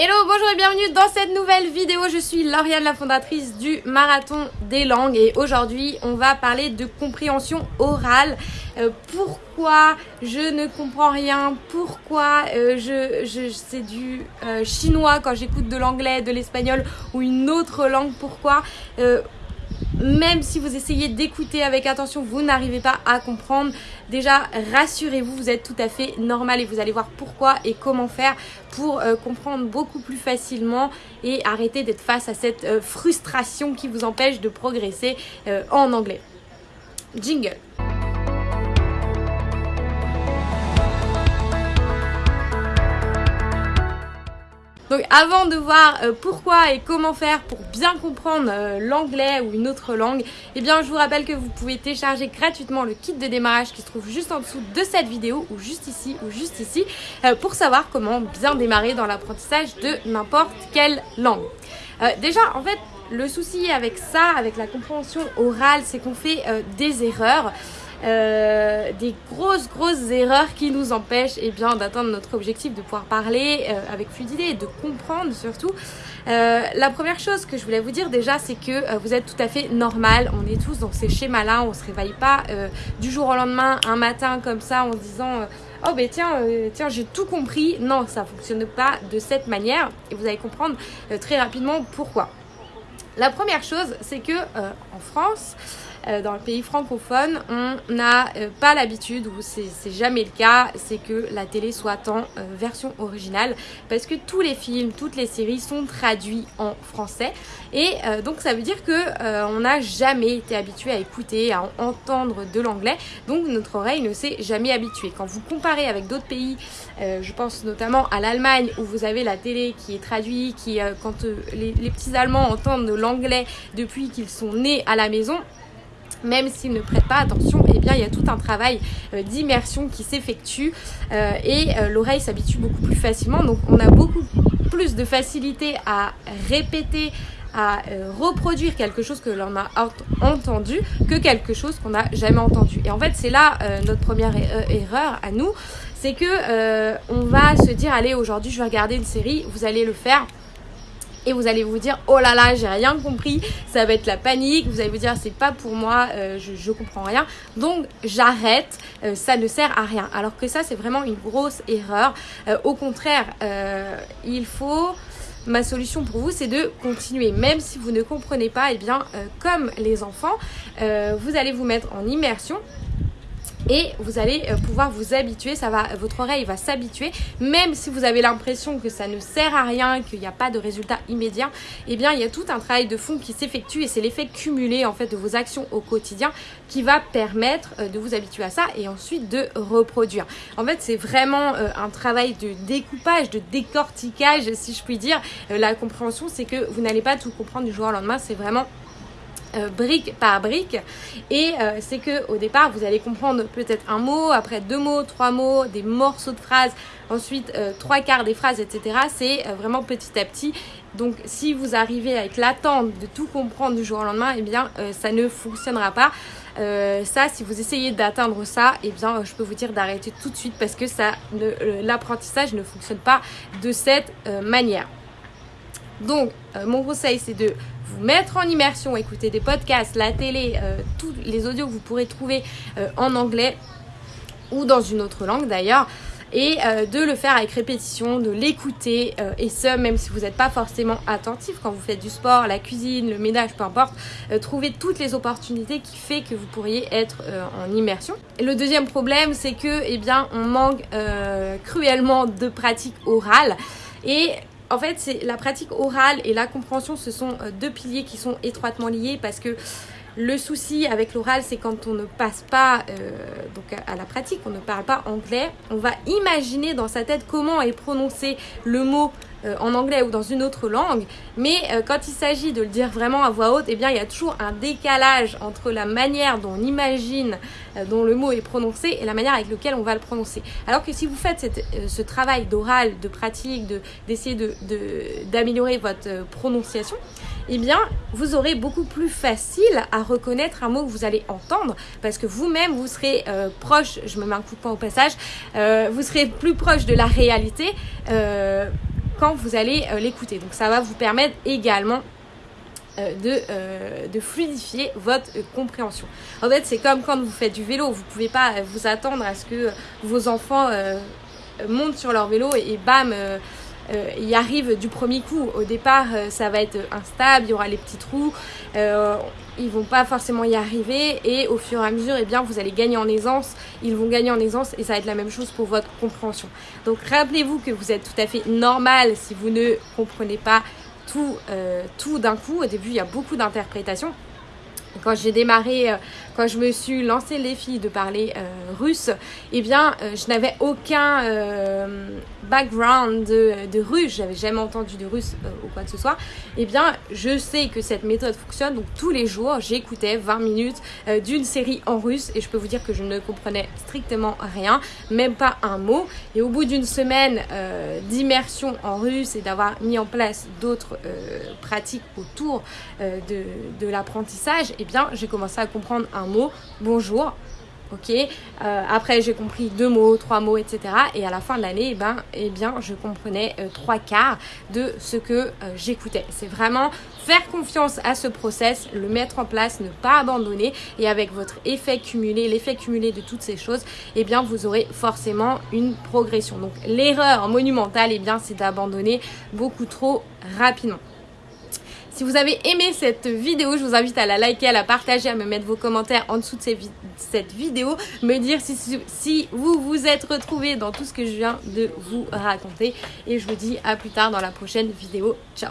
Hello, bonjour et bienvenue dans cette nouvelle vidéo. Je suis Lauriane, la fondatrice du Marathon des langues et aujourd'hui on va parler de compréhension orale. Euh, pourquoi je ne comprends rien? Pourquoi euh, je, je c'est du euh, chinois quand j'écoute de l'anglais, de l'espagnol ou une autre langue? Pourquoi même si vous essayez d'écouter avec attention, vous n'arrivez pas à comprendre. Déjà, rassurez-vous, vous êtes tout à fait normal et vous allez voir pourquoi et comment faire pour euh, comprendre beaucoup plus facilement et arrêter d'être face à cette euh, frustration qui vous empêche de progresser euh, en anglais. Jingle. Donc avant de voir euh, pourquoi et comment faire pour bien comprendre euh, l'anglais ou une autre langue, eh bien je vous rappelle que vous pouvez télécharger gratuitement le kit de démarrage qui se trouve juste en dessous de cette vidéo ou juste ici ou juste ici euh, pour savoir comment bien démarrer dans l'apprentissage de n'importe quelle langue. déjà en fait le souci avec ça, avec la compréhension orale, c'est qu'on fait des erreurs. Euh, des grosses grosses erreurs qui nous empêchent eh bien d'atteindre notre objectif de pouvoir parler euh, avec fluidité et de comprendre surtout. Euh, la première chose que je voulais vous dire déjà c'est que vous êtes tout à fait normal, on est tous dans ces schémas là, on se réveille pas du jour au lendemain un matin comme ça en disant oh ben tiens, tiens j'ai tout compris. Non, ça fonctionne pas de cette manière et vous allez comprendre très rapidement pourquoi. La première chose, c'est que en France, euh, dans le pays francophone, on n'a euh, pas l'habitude, ou c'est jamais le cas, c'est que la télé soit en euh, version originale, parce que tous les films, toutes les séries sont traduits en français, et donc ça veut dire que on n'a jamais été habitué à écouter, à entendre de l'anglais, donc notre oreille ne s'est jamais habituée. Quand vous comparez avec d'autres pays, je pense notamment à l'Allemagne, où vous avez la télé qui est traduite, qui quand les, les petits Allemands entendent l'anglais depuis qu'ils sont nés à la maison, même s'ils ne prêtent pas attention, eh bien il y a tout un travail euh, d'immersion qui s'effectue euh, et euh, l'oreille s'habitue beaucoup plus facilement. Donc on a beaucoup plus de facilité à répéter, à reproduire quelque chose que l'on a entendu que quelque chose qu'on n'a jamais entendu. Et en fait c'est là notre première erreur à nous, c'est que on va se dire allez aujourd'hui je vais regarder une série, vous allez le faire et vous allez vous dire oh là là j'ai rien compris ça va être la panique. Vous allez vous dire c'est pas pour moi euh, je, comprends rien. Donc j'arrête euh, ça ne sert à rien. Alors que ça c'est vraiment une grosse erreur. Euh, au contraire il faut ma solution pour vous, c'est de continuer. Même si vous ne comprenez pas, et eh bien, comme les enfants, vous allez vous mettre en immersion et vous allez euh, pouvoir vous habituer, ça va, votre oreille va s'habituer, même si vous avez l'impression que ça ne sert à rien, qu'il n'y a pas de résultat immédiat, eh bien il y a tout un travail de fond qui s'effectue et c'est l'effet cumulé en fait de vos actions au quotidien qui va permettre euh, de vous habituer à ça et ensuite de reproduire. En fait c'est vraiment euh, un travail de découpage, de décortiquage si je puis dire. La compréhension c'est que vous n'allez pas tout comprendre du jour au lendemain, c'est vraiment euh, brique par brique. Et euh, c'est que au départ vous allez comprendre peut-être un mot après deux mots trois mots des morceaux de phrases ensuite euh, trois quarts des phrases etc c'est vraiment petit à petit. Donc si vous arrivez avec l'attente de tout comprendre du jour au lendemain eh bien ça ne fonctionnera pas. Ça si vous essayez d'atteindre ça eh bien je peux vous dire d'arrêter tout de suite parce que ça l'apprentissage ne fonctionne pas de cette manière. Donc mon conseil c'est de vous mettre en immersion, écouter des podcasts, la télé, euh, tous les audios que vous pourrez trouver euh, en anglais ou dans une autre langue d'ailleurs et euh, de le faire avec répétition, de l'écouter et ce même si vous n'êtes pas forcément attentif quand vous faites du sport, la cuisine, le ménage, peu importe, trouver toutes les opportunités qui fait que vous pourriez être en immersion. Et le deuxième problème c'est que eh bien on manque cruellement de pratique orale et en fait, c'est la pratique orale et la compréhension, ce sont euh, deux piliers qui sont étroitement liés parce que le souci avec l'oral, c'est quand on ne passe pas euh, donc à la pratique, on ne parle pas anglais, on va imaginer dans sa tête comment est prononcé le mot euh, en anglais ou dans une autre langue, mais euh, quand il s'agit de le dire vraiment à voix haute, eh bien il y a toujours un décalage entre la manière dont on imagine dont le mot est prononcé et la manière avec laquelle on va le prononcer. Alors que si vous faites ce travail d'oral, de pratique, d'essayer de, d'améliorer votre prononciation, eh bien, vous aurez beaucoup plus facile à reconnaître un mot que vous allez entendre parce que vous-même, vous serez euh, proche, je me mets un coup de poing au passage, euh, vous serez plus proche de la réalité. Euh, quand vous allez l'écouter. Donc ça va vous permettre également de, de, fluidifier votre compréhension. En fait, c'est comme quand vous faites du vélo, vous ne pouvez pas vous attendre à ce que vos enfants montent sur leur vélo et, bam, euh, y arrive du premier coup. Au départ, euh, ça va être instable, il y aura les petits trous, euh, ils vont pas forcément y arriver et au fur et à mesure, eh bien, vous allez gagner en aisance, ils vont gagner en aisance et ça va être la même chose pour votre compréhension. Donc rappelez-vous que vous êtes tout à fait normal si vous ne comprenez pas tout, tout d'un coup. Au début, il y a beaucoup d'interprétations quand j'ai démarré, euh, quand je me suis lancé les filles de parler euh, russe, eh bien, euh, je n'avais aucun background de, de russe, j'avais jamais entendu de russe ou quoi que ce soit. Eh bien, je sais que cette méthode fonctionne, donc tous les jours, j'écoutais 20 minutes d'une série en russe et je peux vous dire que je ne comprenais strictement rien, même pas un mot. Et au bout d'une semaine d'immersion en russe et d'avoir mis en place d'autres pratiques autour de, de l'apprentissage, eh bien, j'ai commencé à comprendre un mot, bonjour. Ok, euh, après j'ai compris deux mots, trois mots, etc. Et à la fin de l'année, eh ben, eh bien, je comprenais euh, trois quarts de ce que euh, j'écoutais. C'est vraiment faire confiance à ce process, le mettre en place, ne pas abandonner. Et avec votre effet cumulé, l'effet cumulé de toutes ces choses, eh bien, vous aurez forcément une progression. Donc l'erreur monumentale, eh bien, c'est d'abandonner beaucoup trop rapidement. Si vous avez aimé cette vidéo, je vous invite à la liker, à la partager, à me mettre vos commentaires en dessous de cette vidéo, me dire si, vous vous êtes retrouvé dans tout ce que je viens de vous raconter. Et je vous dis à plus tard dans la prochaine vidéo. Ciao